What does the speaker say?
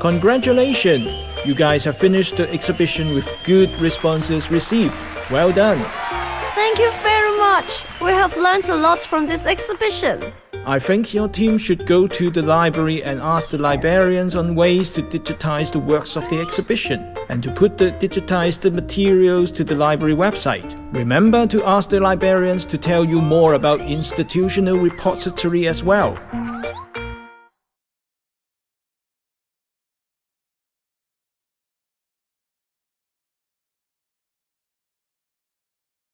Congratulations! You guys have finished the exhibition with good responses received. Well done! Thank you very much. We have learned a lot from this exhibition. I think your team should go to the library and ask the librarians on ways to digitize the works of the exhibition and to put the digitized materials to the library website. Remember to ask the librarians to tell you more about institutional repository as well.